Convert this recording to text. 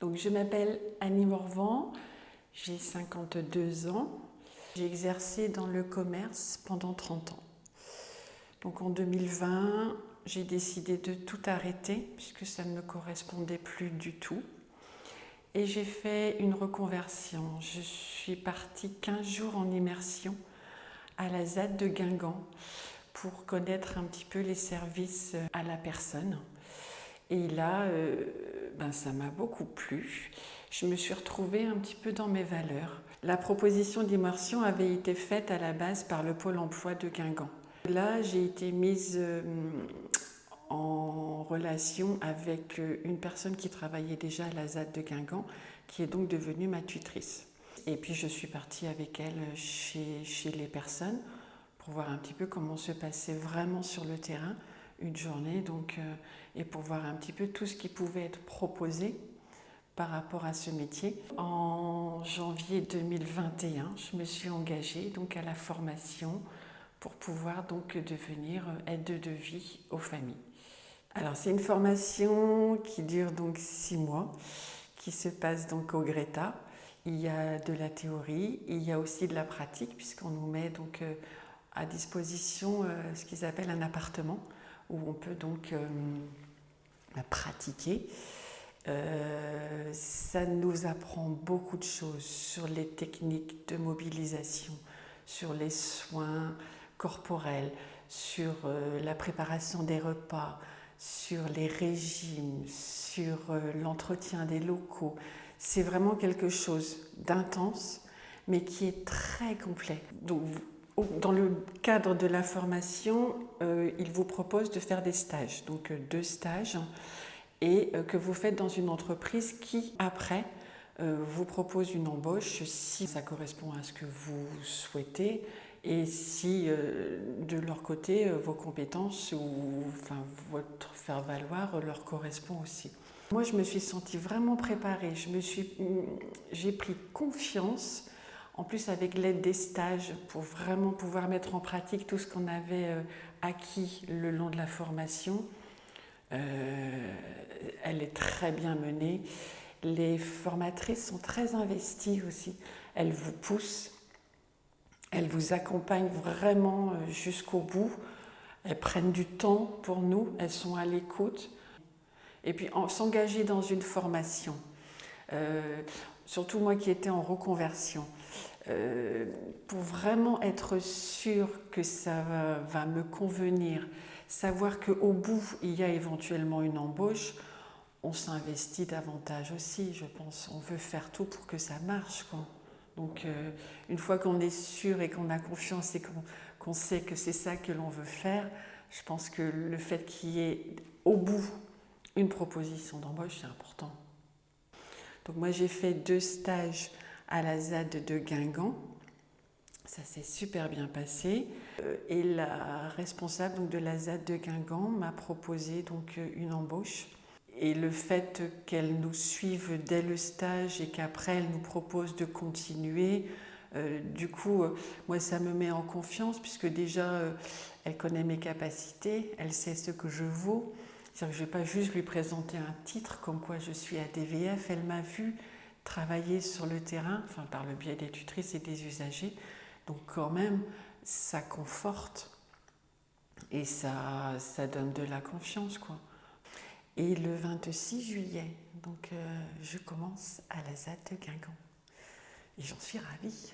Donc, je m'appelle Annie Morvan, j'ai 52 ans. J'ai exercé dans le commerce pendant 30 ans. Donc en 2020, j'ai décidé de tout arrêter puisque ça ne me correspondait plus du tout. Et j'ai fait une reconversion. Je suis partie 15 jours en immersion à la ZAD de Guingamp pour connaître un petit peu les services à la personne. Et là, euh, ben, ça m'a beaucoup plu. Je me suis retrouvée un petit peu dans mes valeurs. La proposition d'immersion avait été faite à la base par le Pôle emploi de Guingamp. Là, j'ai été mise euh, en relation avec euh, une personne qui travaillait déjà à la ZAD de Guingamp, qui est donc devenue ma tutrice. Et puis je suis partie avec elle chez, chez les personnes pour voir un petit peu comment se passait vraiment sur le terrain une journée, donc, euh, et pour voir un petit peu tout ce qui pouvait être proposé par rapport à ce métier. En janvier 2021, je me suis engagée donc à la formation pour pouvoir donc devenir aide de vie aux familles. Alors c'est une formation qui dure donc six mois, qui se passe donc au Greta. Il y a de la théorie, il y a aussi de la pratique puisqu'on nous met donc euh, à disposition euh, ce qu'ils appellent un appartement où on peut donc euh, pratiquer. ça nous apprend beaucoup de choses sur les techniques de mobilisation, sur les soins, corporelle, sur euh, la préparation des repas, sur les régimes, sur euh, l'entretien des locaux. C'est vraiment quelque chose d'intense, mais qui est très complet. Dans le cadre de la formation, euh, il vous propose de faire des stages, donc deux stages, et que vous faites dans une entreprise qui, après, vous propose une embauche si ça correspond à ce que vous souhaitez et si euh, de leur côté euh, vos compétences ou votre faire valoir leur correspond aussi. Moi, je me suis sentie vraiment préparée. Suis, j'ai pris confiance, en plus avec l'aide des stages, pour vraiment pouvoir mettre en pratique tout ce qu'on avait euh, acquis le long de la formation. elle est très bien menée. Les formatrices sont très investies aussi. Elles vous poussent elles vous accompagnent vraiment euh, jusqu'au bout. Elles prennent du temps pour nous, elles sont à l'écoute. Et puis s'engager dans une formation, euh, surtout moi qui étais en reconversion, euh, pour vraiment être sûr que ça va, me convenir, savoir qu'au bout il y a éventuellement une embauche, on s'investit davantage aussi, je pense. On veut faire tout pour que ça marche. Donc euh, une fois qu'on est sûr et qu'on a confiance et qu'on sait que c'est ça que l'on veut faire, je pense que le fait qu'il y ait au bout une proposition d'embauche, c'est important. Donc moi j'ai fait deux stages à la ZAD de Guingamp. Ça s'est super bien passé. Euh, et la responsable de la ZAD de Guingamp m'a proposé donc une embauche et le fait qu'elle nous suive dès le stage et qu'après elle nous propose de continuer, euh, du coup, euh, moi ça me met en confiance puisque déjà euh, elle connaît mes capacités, elle sait ce que je vaux. Je ne vais pas juste lui présenter un titre comme quoi je suis à DVF, elle m'a vu travailler sur le terrain, enfin par le biais des tutrices et des usagers. Donc quand même, ça conforte et ça, ça donne de la confiance quoi. Et le 26 juillet, donc euh, je commence à la ZAD de Guingamp. Et j'en suis ravie.